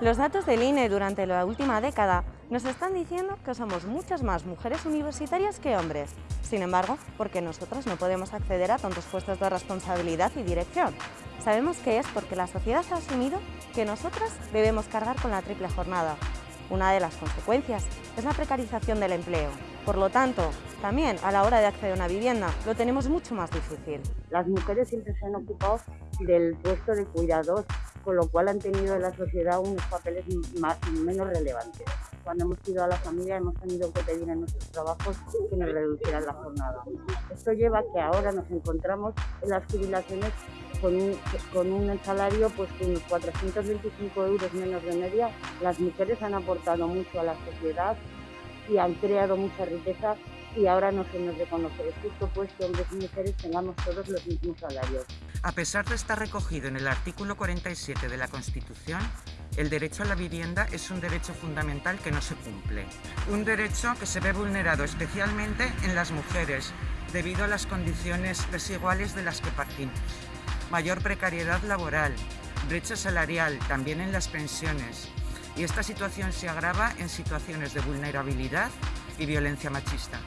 Los datos del INE durante la última década nos están diciendo que somos muchas más mujeres universitarias que hombres. Sin embargo, porque nosotras no podemos acceder a tantos puestos de responsabilidad y dirección. Sabemos que es porque la sociedad ha asumido que nosotras debemos cargar con la triple jornada. Una de las consecuencias es la precarización del empleo. Por lo tanto, también a la hora de acceder a una vivienda lo tenemos mucho más difícil. Las mujeres siempre se han ocupado del puesto de cuidador, con lo cual han tenido en la sociedad unos papeles más, menos relevantes. Cuando hemos ido a la familia hemos tenido que pedir en nuestros trabajos que nos reducieran la jornada. Esto lleva a que ahora nos encontramos en las jubilaciones con un, salario pues con unos 425 euros menos de media. Las mujeres han aportado mucho a la sociedad y han creado mucha riqueza y ahora no se nos reconoce. Es justo pues que hombres y mujeres tengamos todos los mismos salarios. A pesar de estar recogido en el artículo 47 de la Constitución, el derecho a la vivienda es un derecho fundamental que no se cumple. Un derecho que se ve vulnerado especialmente en las mujeres debido a las condiciones desiguales de las que partimos. Mayor precariedad laboral, brecha salarial, también en las pensiones. Y esta situación se agrava en situaciones de vulnerabilidad y violencia machista.